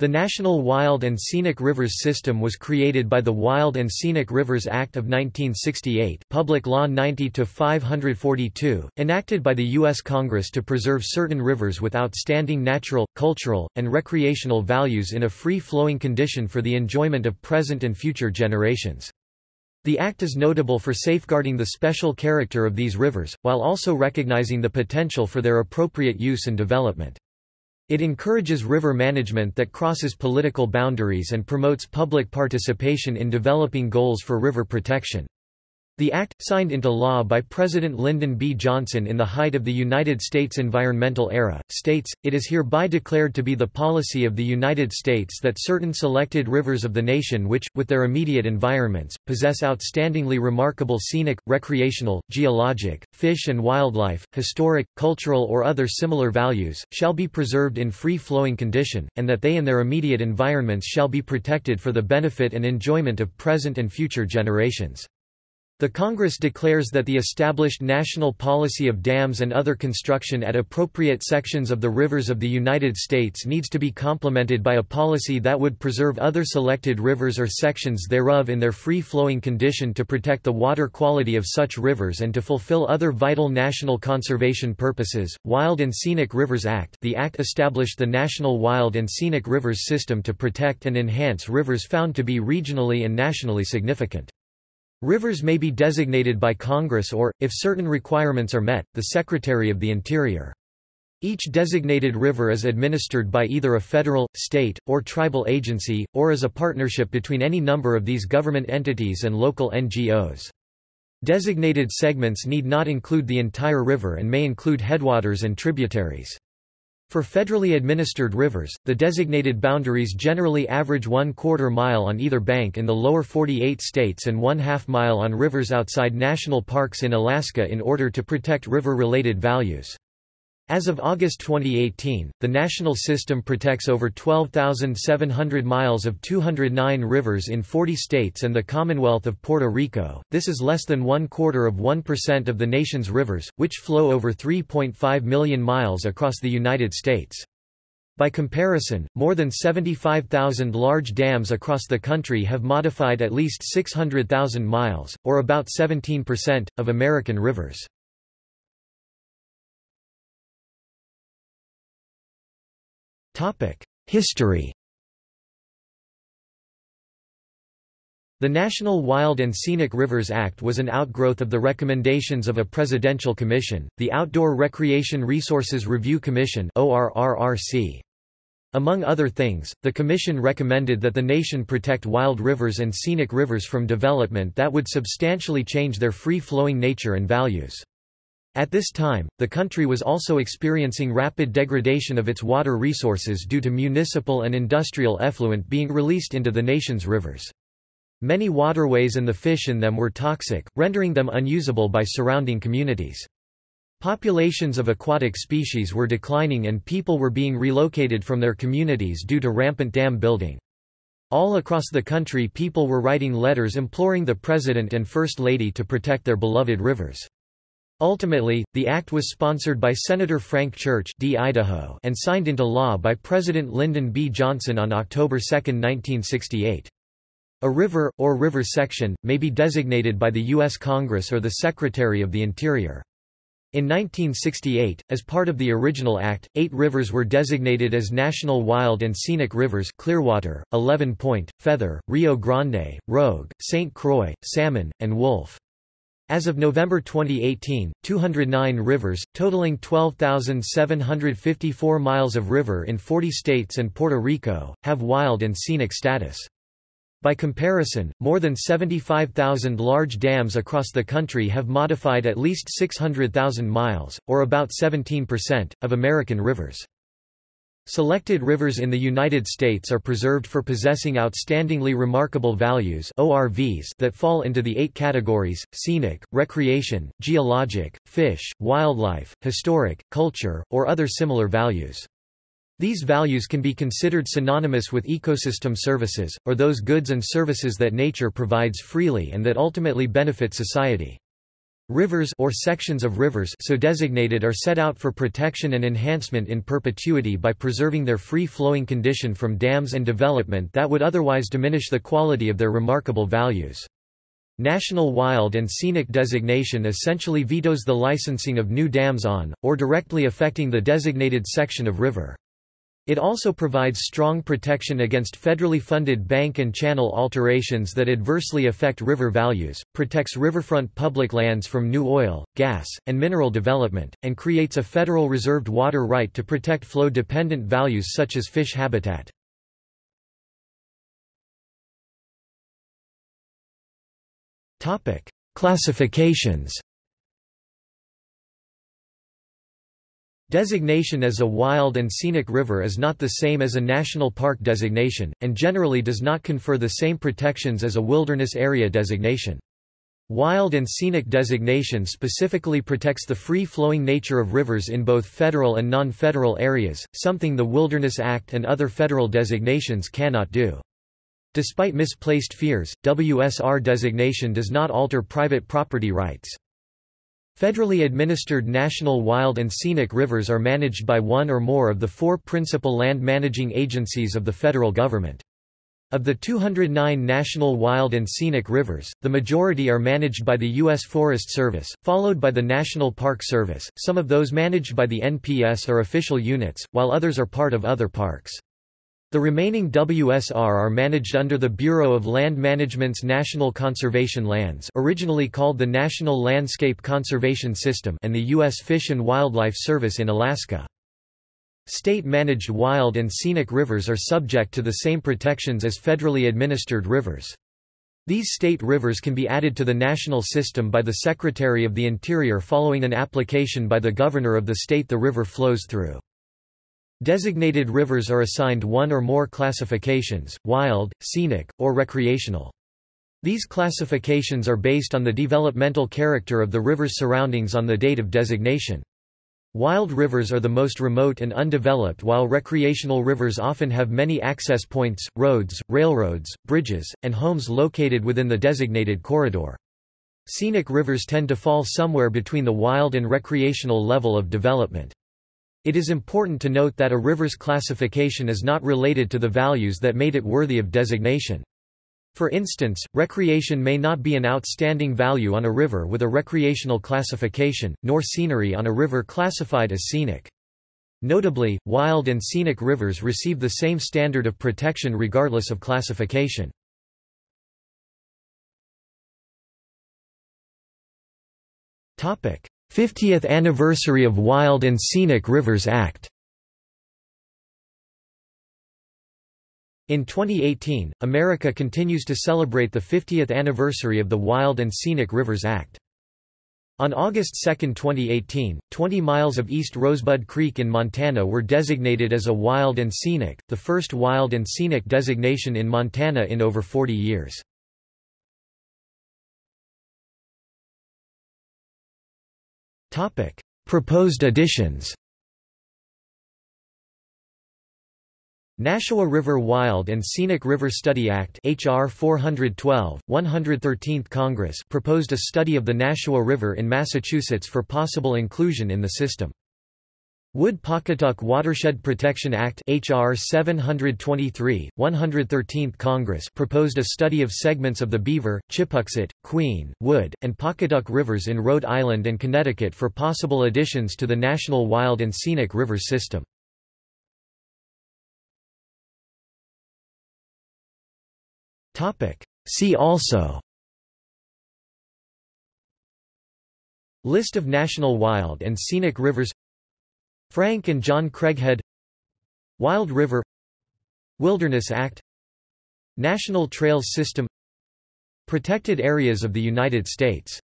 The National Wild and Scenic Rivers System was created by the Wild and Scenic Rivers Act of 1968 Public Law 90-542, enacted by the U.S. Congress to preserve certain rivers with outstanding natural, cultural, and recreational values in a free-flowing condition for the enjoyment of present and future generations. The Act is notable for safeguarding the special character of these rivers, while also recognizing the potential for their appropriate use and development. It encourages river management that crosses political boundaries and promotes public participation in developing goals for river protection. The act, signed into law by President Lyndon B. Johnson in the height of the United States environmental era, states, it is hereby declared to be the policy of the United States that certain selected rivers of the nation which, with their immediate environments, possess outstandingly remarkable scenic, recreational, geologic, fish and wildlife, historic, cultural or other similar values, shall be preserved in free-flowing condition, and that they and their immediate environments shall be protected for the benefit and enjoyment of present and future generations. The Congress declares that the established national policy of dams and other construction at appropriate sections of the rivers of the United States needs to be complemented by a policy that would preserve other selected rivers or sections thereof in their free-flowing condition to protect the water quality of such rivers and to fulfill other vital national conservation purposes. Wild and Scenic Rivers Act The act established the National Wild and Scenic Rivers System to protect and enhance rivers found to be regionally and nationally significant. Rivers may be designated by Congress or, if certain requirements are met, the Secretary of the Interior. Each designated river is administered by either a federal, state, or tribal agency, or as a partnership between any number of these government entities and local NGOs. Designated segments need not include the entire river and may include headwaters and tributaries. For federally administered rivers, the designated boundaries generally average one quarter mile on either bank in the lower 48 states and one half mile on rivers outside national parks in Alaska in order to protect river-related values. As of August 2018, the national system protects over 12,700 miles of 209 rivers in 40 states and the Commonwealth of Puerto Rico. This is less than one quarter of 1% of the nation's rivers, which flow over 3.5 million miles across the United States. By comparison, more than 75,000 large dams across the country have modified at least 600,000 miles, or about 17%, of American rivers. History. The National Wild and Scenic Rivers Act was an outgrowth of the recommendations of a presidential commission, the Outdoor Recreation Resources Review Commission Among other things, the commission recommended that the nation protect wild rivers and scenic rivers from development that would substantially change their free-flowing nature and values. At this time, the country was also experiencing rapid degradation of its water resources due to municipal and industrial effluent being released into the nation's rivers. Many waterways and the fish in them were toxic, rendering them unusable by surrounding communities. Populations of aquatic species were declining and people were being relocated from their communities due to rampant dam building. All across the country people were writing letters imploring the President and First Lady to protect their beloved rivers. Ultimately, the act was sponsored by Senator Frank Church D. Idaho and signed into law by President Lyndon B. Johnson on October 2, 1968. A river, or river section, may be designated by the U.S. Congress or the Secretary of the Interior. In 1968, as part of the original act, eight rivers were designated as National Wild and Scenic Rivers Clearwater, Eleven Point, Feather, Rio Grande, Rogue, St. Croix, Salmon, and Wolf. As of November 2018, 209 rivers, totaling 12,754 miles of river in 40 states and Puerto Rico, have wild and scenic status. By comparison, more than 75,000 large dams across the country have modified at least 600,000 miles, or about 17%, of American rivers. Selected rivers in the United States are preserved for possessing outstandingly remarkable values ORVs that fall into the eight categories, scenic, recreation, geologic, fish, wildlife, historic, culture, or other similar values. These values can be considered synonymous with ecosystem services, or those goods and services that nature provides freely and that ultimately benefit society. Rivers or sections of rivers so designated are set out for protection and enhancement in perpetuity by preserving their free-flowing condition from dams and development that would otherwise diminish the quality of their remarkable values. National Wild and Scenic designation essentially vetoes the licensing of new dams on, or directly affecting the designated section of river. It also provides strong protection against federally funded bank and channel alterations that adversely affect river values, protects riverfront public lands from new oil, gas, and mineral development, and creates a federal reserved water right to protect flow-dependent values such as fish habitat. Classifications Designation as a wild and scenic river is not the same as a national park designation, and generally does not confer the same protections as a wilderness area designation. Wild and scenic designation specifically protects the free-flowing nature of rivers in both federal and non-federal areas, something the Wilderness Act and other federal designations cannot do. Despite misplaced fears, WSR designation does not alter private property rights. Federally administered national wild and scenic rivers are managed by one or more of the four principal land managing agencies of the federal government. Of the 209 national wild and scenic rivers, the majority are managed by the U.S. Forest Service, followed by the National Park Service. Some of those managed by the NPS are official units, while others are part of other parks. The remaining WSR are managed under the Bureau of Land Management's National Conservation Lands originally called the National Landscape Conservation System and the U.S. Fish and Wildlife Service in Alaska. State-managed wild and scenic rivers are subject to the same protections as federally administered rivers. These state rivers can be added to the national system by the Secretary of the Interior following an application by the governor of the state the river flows through. Designated rivers are assigned one or more classifications, wild, scenic, or recreational. These classifications are based on the developmental character of the river's surroundings on the date of designation. Wild rivers are the most remote and undeveloped while recreational rivers often have many access points, roads, railroads, bridges, and homes located within the designated corridor. Scenic rivers tend to fall somewhere between the wild and recreational level of development. It is important to note that a river's classification is not related to the values that made it worthy of designation. For instance, recreation may not be an outstanding value on a river with a recreational classification, nor scenery on a river classified as scenic. Notably, wild and scenic rivers receive the same standard of protection regardless of classification. Topic: 50th anniversary of Wild and Scenic Rivers Act In 2018, America continues to celebrate the 50th anniversary of the Wild and Scenic Rivers Act. On August 2, 2018, 20 miles of East Rosebud Creek in Montana were designated as a wild and scenic, the first wild and scenic designation in Montana in over 40 years. Topic: Proposed additions. Nashua River Wild and Scenic River Study Act HR 412, 113th Congress proposed a study of the Nashua River in Massachusetts for possible inclusion in the system. Wood-Pawcatuck Watershed Protection Act HR 723, 113th Congress proposed a study of segments of the Beaver, Chipuxet, Queen, Wood, and Pawcatuck rivers in Rhode Island and Connecticut for possible additions to the National Wild and Scenic River System. See also List of national wild and scenic rivers Frank and John Craighead Wild River Wilderness Act National Trails System Protected Areas of the United States